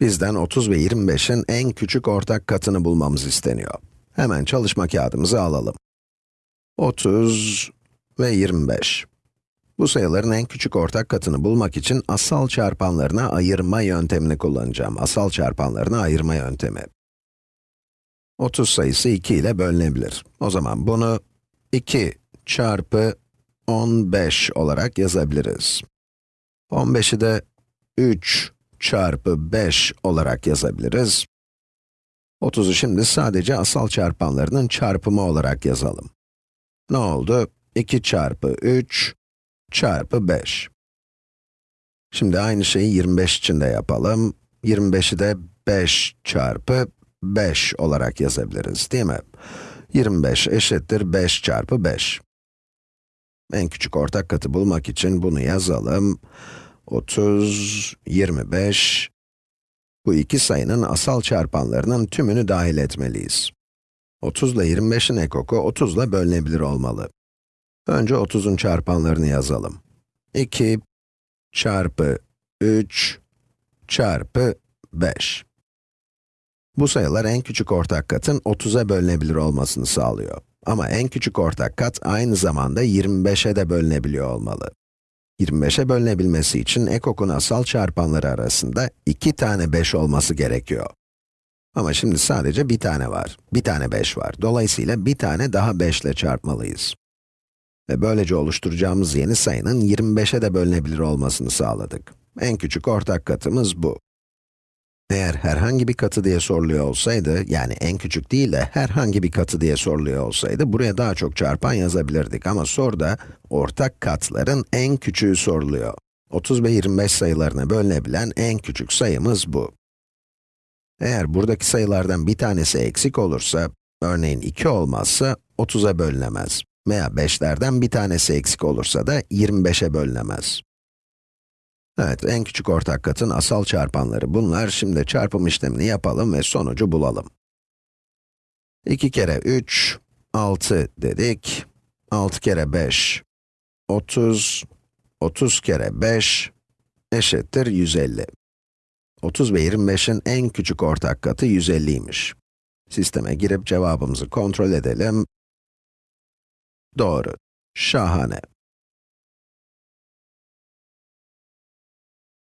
Bizden 30 ve 25'in en küçük ortak katını bulmamız isteniyor. Hemen çalışma kağıdımızı alalım. 30 ve 25. Bu sayıların en küçük ortak katını bulmak için asal çarpanlarına ayırma yöntemini kullanacağım. Asal çarpanlarına ayırma yöntemi. 30 sayısı 2 ile bölünebilir. O zaman bunu 2 çarpı 15 olarak yazabiliriz. 15'i de 3 çarpı 5 olarak yazabiliriz. 30'u şimdi sadece asal çarpanlarının çarpımı olarak yazalım. Ne oldu? 2 çarpı 3 çarpı 5. Şimdi aynı şeyi 25 için de yapalım. 25'i de 5 çarpı 5 olarak yazabiliriz, değil mi? 25 eşittir 5 çarpı 5. En küçük ortak katı bulmak için bunu yazalım. 30, 25. Bu iki sayının asal çarpanlarının tümünü dahil etmeliyiz. 30 ile 25'in ekoku 30 ile bölünebilir olmalı. Önce 30'un çarpanlarını yazalım. 2 çarpı 3 çarpı 5. Bu sayılar en küçük ortak katın 30'a bölünebilir olmasını sağlıyor. Ama en küçük ortak kat aynı zamanda 25'e de bölünebiliyor olmalı. 25'e bölünebilmesi için ekokun asal çarpanları arasında 2 tane 5 olması gerekiyor. Ama şimdi sadece bir tane var, bir tane 5 var. Dolayısıyla bir tane daha 5 ile çarpmalıyız. Ve böylece oluşturacağımız yeni sayının 25'e de bölünebilir olmasını sağladık. En küçük ortak katımız bu. Eğer herhangi bir katı diye soruluyor olsaydı, yani en küçük değil de herhangi bir katı diye soruluyor olsaydı, buraya daha çok çarpan yazabilirdik. Ama soruda ortak katların en küçüğü soruluyor. 30 ve 25 sayılarına bölünebilen en küçük sayımız bu. Eğer buradaki sayılardan bir tanesi eksik olursa, örneğin 2 olmazsa 30'a bölünemez. Veya 5'lerden bir tanesi eksik olursa da 25'e bölünemez. Evet, en küçük ortak katın asal çarpanları bunlar. Şimdi çarpım işlemini yapalım ve sonucu bulalım. 2 kere 3, 6 dedik. 6 kere 5, 30. 30 kere 5 eşittir 150. 30 ve 25'in en küçük ortak katı 150'ymiş. Sisteme girip cevabımızı kontrol edelim. Doğru. Şahane.